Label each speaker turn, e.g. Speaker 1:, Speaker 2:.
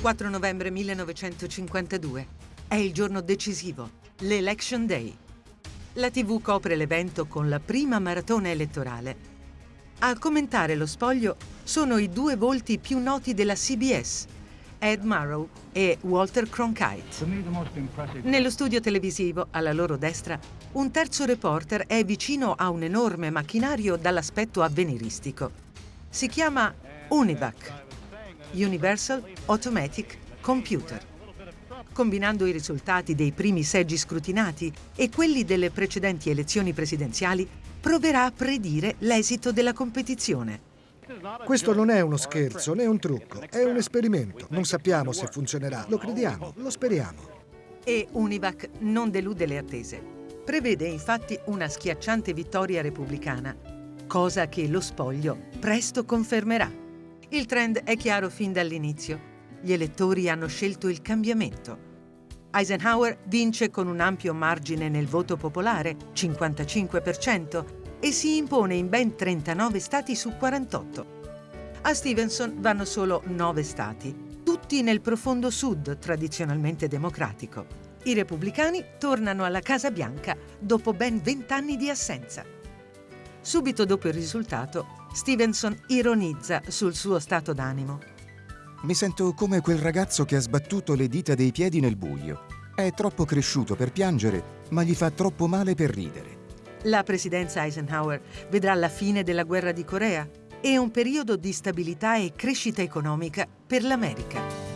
Speaker 1: 4 novembre 1952. È il giorno decisivo, l'Election Day. La TV copre l'evento con la prima maratona elettorale. A commentare lo spoglio sono i due volti più noti della CBS, Ed Murrow e Walter Cronkite. Nello studio televisivo, alla loro destra, un terzo reporter è vicino a un enorme macchinario dall'aspetto avveniristico. Si chiama UNIVAC, Universal Automatic Computer. Combinando i risultati dei primi seggi scrutinati e quelli delle precedenti elezioni presidenziali, proverà a predire l'esito della competizione.
Speaker 2: Questo non è uno scherzo né un trucco, è un esperimento. Non sappiamo se funzionerà, lo crediamo, lo speriamo.
Speaker 1: E Univac non delude le attese. Prevede infatti una schiacciante vittoria repubblicana, cosa che lo spoglio presto confermerà. Il trend è chiaro fin dall'inizio. Gli elettori hanno scelto il cambiamento. Eisenhower vince con un ampio margine nel voto popolare, 55%, e si impone in ben 39 stati su 48. A Stevenson vanno solo 9 stati, tutti nel profondo sud tradizionalmente democratico. I repubblicani tornano alla Casa Bianca dopo ben 20 anni di assenza. Subito dopo il risultato, Stevenson ironizza sul suo stato d'animo.
Speaker 3: Mi sento come quel ragazzo che ha sbattuto le dita dei piedi nel buio. È troppo cresciuto per piangere, ma gli fa troppo male per ridere.
Speaker 1: La presidenza Eisenhower vedrà la fine della guerra di Corea e un periodo di stabilità e crescita economica per l'America.